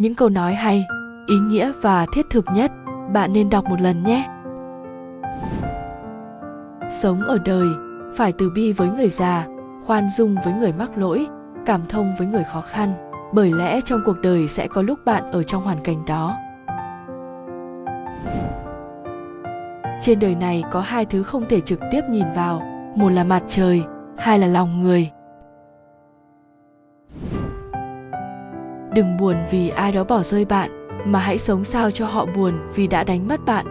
những câu nói hay, ý nghĩa và thiết thực nhất, bạn nên đọc một lần nhé. Sống ở đời, phải từ bi với người già, khoan dung với người mắc lỗi, cảm thông với người khó khăn, bởi lẽ trong cuộc đời sẽ có lúc bạn ở trong hoàn cảnh đó. Trên đời này có hai thứ không thể trực tiếp nhìn vào, một là mặt trời, hai là lòng người. Đừng buồn vì ai đó bỏ rơi bạn, mà hãy sống sao cho họ buồn vì đã đánh mất bạn.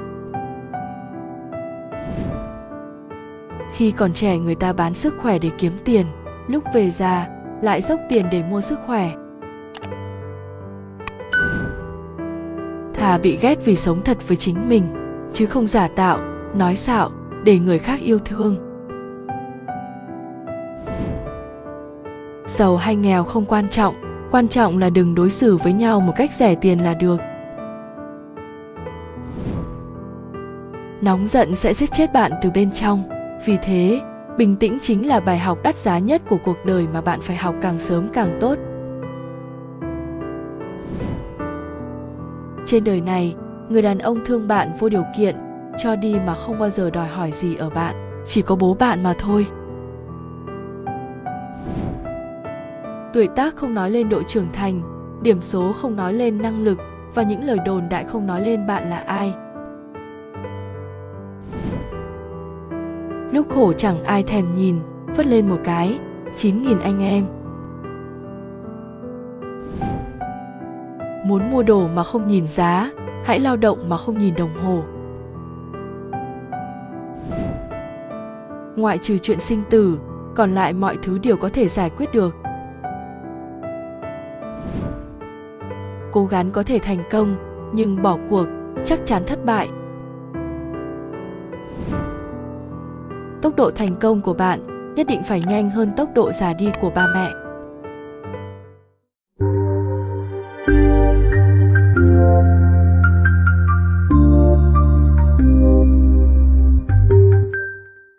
Khi còn trẻ, người ta bán sức khỏe để kiếm tiền. Lúc về già, lại dốc tiền để mua sức khỏe. Thà bị ghét vì sống thật với chính mình, chứ không giả tạo, nói xạo, để người khác yêu thương. Giàu hay nghèo không quan trọng quan trọng là đừng đối xử với nhau một cách rẻ tiền là được. Nóng giận sẽ giết chết bạn từ bên trong. Vì thế, bình tĩnh chính là bài học đắt giá nhất của cuộc đời mà bạn phải học càng sớm càng tốt. Trên đời này, người đàn ông thương bạn vô điều kiện, cho đi mà không bao giờ đòi hỏi gì ở bạn. Chỉ có bố bạn mà thôi. Tuổi tác không nói lên độ trưởng thành, điểm số không nói lên năng lực và những lời đồn đại không nói lên bạn là ai. Lúc khổ chẳng ai thèm nhìn vất lên một cái, chín nghìn anh em. Muốn mua đồ mà không nhìn giá, hãy lao động mà không nhìn đồng hồ. Ngoại trừ chuyện sinh tử, còn lại mọi thứ đều có thể giải quyết được. Cố gắng có thể thành công, nhưng bỏ cuộc chắc chắn thất bại. Tốc độ thành công của bạn nhất định phải nhanh hơn tốc độ già đi của ba mẹ.